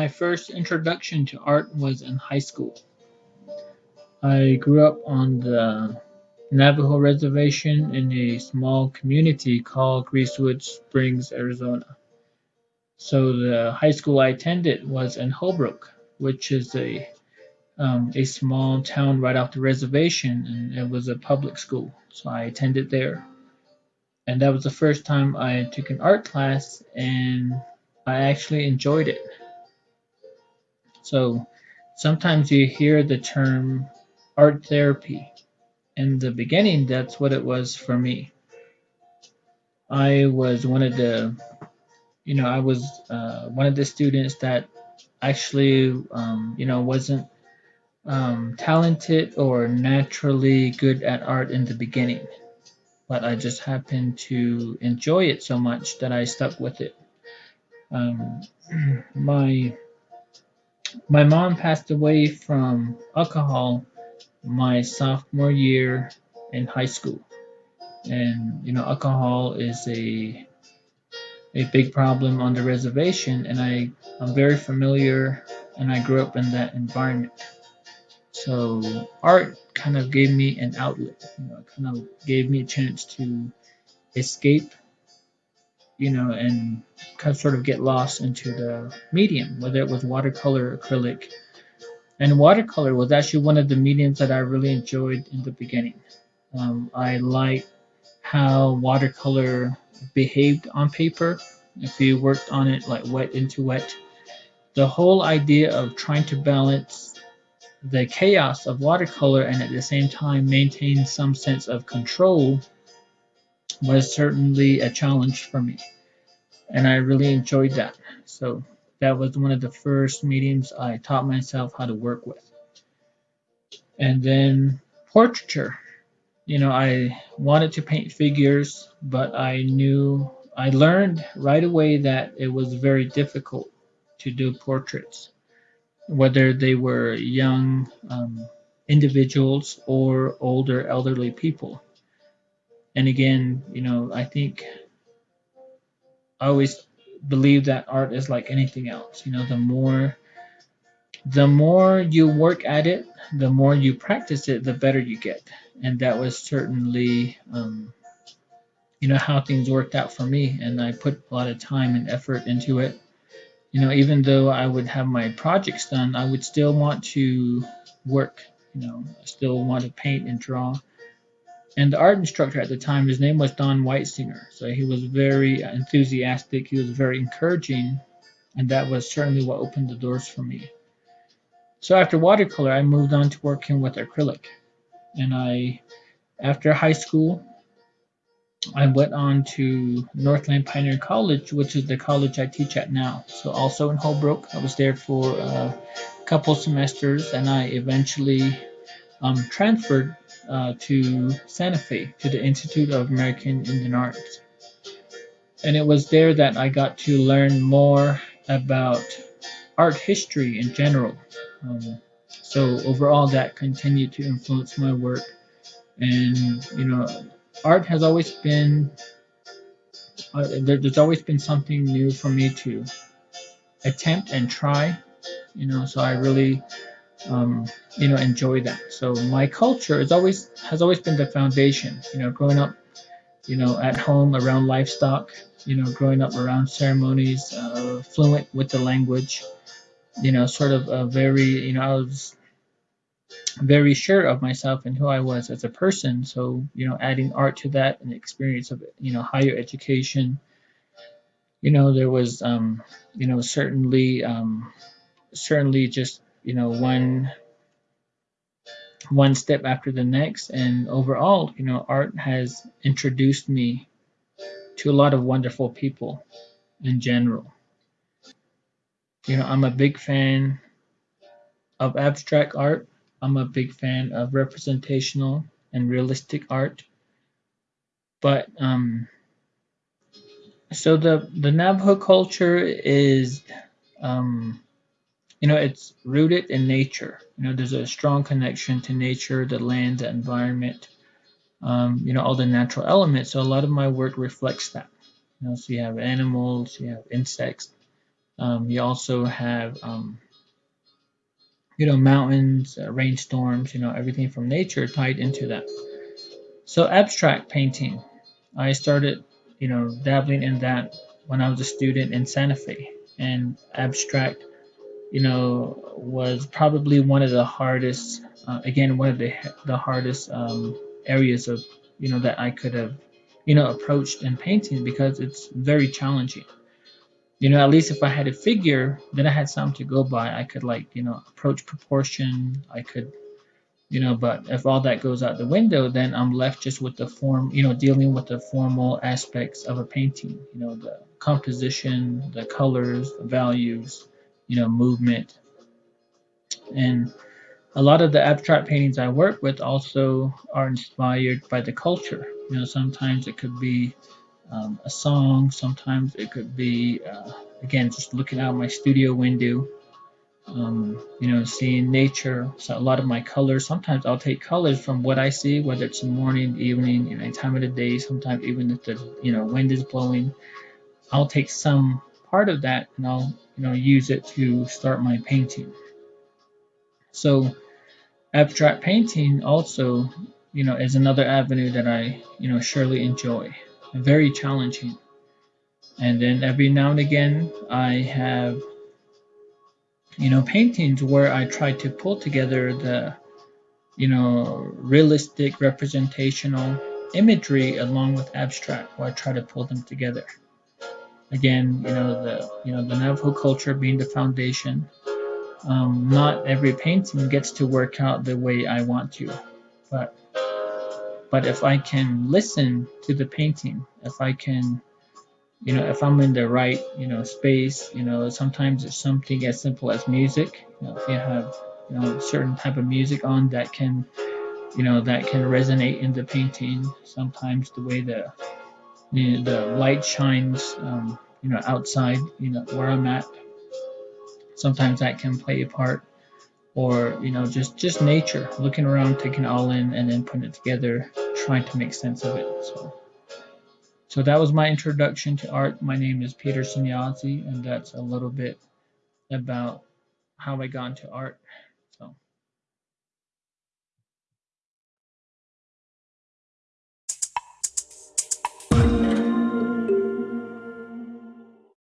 My first introduction to art was in high school. I grew up on the Navajo Reservation in a small community called Greasewood Springs, Arizona. So the high school I attended was in Holbrook, which is a um, a small town right off the reservation, and it was a public school. So I attended there, and that was the first time I took an art class, and I actually enjoyed it. So sometimes you hear the term art therapy. In the beginning, that's what it was for me. I was one of the, you know, I was uh, one of the students that actually, um, you know, wasn't um, talented or naturally good at art in the beginning, but I just happened to enjoy it so much that I stuck with it. Um, my my mom passed away from alcohol my sophomore year in high school, and you know alcohol is a a big problem on the reservation, and I I'm very familiar, and I grew up in that environment. So art kind of gave me an outlet, you know, it kind of gave me a chance to escape, you know, and kind of sort of get lost into the medium, whether it was watercolor, acrylic. And watercolor was actually one of the mediums that I really enjoyed in the beginning. Um, I like how watercolor behaved on paper. If you worked on it like wet into wet, the whole idea of trying to balance the chaos of watercolor and at the same time maintain some sense of control was certainly a challenge for me. And I really enjoyed that. So that was one of the first mediums I taught myself how to work with. And then portraiture. You know, I wanted to paint figures, but I knew, I learned right away that it was very difficult to do portraits whether they were young um, individuals or older elderly people. And again, you know, I think I always believe that art is like anything else. You know, the more the more you work at it, the more you practice it, the better you get. And that was certainly, um, you know, how things worked out for me. And I put a lot of time and effort into it you know, even though I would have my projects done, I would still want to work. You know, I still want to paint and draw. And the art instructor at the time, his name was Don Whitesinger. So he was very enthusiastic. He was very encouraging, and that was certainly what opened the doors for me. So after watercolor, I moved on to working with acrylic. And I, after high school, I went on to Northland Pioneer College, which is the college I teach at now. So also in Holbrook, I was there for a couple semesters, and I eventually um, transferred uh, to Santa Fe to the Institute of American Indian Arts. And it was there that I got to learn more about art history in general. Um, so overall, that continued to influence my work. And you know, art has always been uh, there, there's always been something new for me to attempt and try you know so i really um, you know enjoy that so my culture is always has always been the foundation you know growing up you know at home around livestock you know growing up around ceremonies uh, fluent with the language you know sort of a very you know i was very sure of myself and who I was as a person. So, you know, adding art to that and the experience of, you know, higher education, you know, there was, um, you know, certainly, um, certainly just, you know, one, one step after the next. And overall, you know, art has introduced me to a lot of wonderful people in general. You know, I'm a big fan of abstract art I'm a big fan of representational and realistic art. But um, so the the Navajo culture is, um, you know, it's rooted in nature. You know, there's a strong connection to nature, the land, the environment, um, you know, all the natural elements. So a lot of my work reflects that. You know, so you have animals, you have insects, Um, you also have, um, you know, mountains, uh, rainstorms, you know, everything from nature tied into that. So abstract painting, I started, you know, dabbling in that when I was a student in Santa Fe, and abstract, you know, was probably one of the hardest, uh, again, one of the the hardest um, areas of, you know, that I could have, you know, approached in painting because it's very challenging you know, at least if I had a figure, then I had something to go by. I could like, you know, approach proportion. I could, you know, but if all that goes out the window, then I'm left just with the form, you know, dealing with the formal aspects of a painting, you know, the composition, the colors, the values, you know, movement. And a lot of the abstract paintings I work with also are inspired by the culture. You know, sometimes it could be um, a song. Sometimes it could be, uh, again, just looking out my studio window, um, you know, seeing nature. So a lot of my colors, sometimes I'll take colors from what I see, whether it's morning, evening, know, time of the day, sometimes even if the, you know, wind is blowing, I'll take some part of that and I'll, you know, use it to start my painting. So abstract painting also, you know, is another avenue that I, you know, surely enjoy very challenging. And then every now and again, I have, you know, paintings where I try to pull together the, you know, realistic representational imagery along with abstract, where I try to pull them together. Again, you know, the, you know, the Navajo culture being the foundation. Um, not every painting gets to work out the way I want to, but but if I can listen to the painting, if I can, you know, if I'm in the right, you know, space, you know, sometimes it's something as simple as music. You know, if you have, you know, certain type of music on that can, you know, that can resonate in the painting. Sometimes the way the the, the light shines, um, you know, outside, you know, where I'm at. Sometimes that can play a part. Or you know just just nature looking around taking it all in and then putting it together trying to make sense of it so. So that was my introduction to art. My name is Peterson Yazzie, and that's a little bit about how i got into art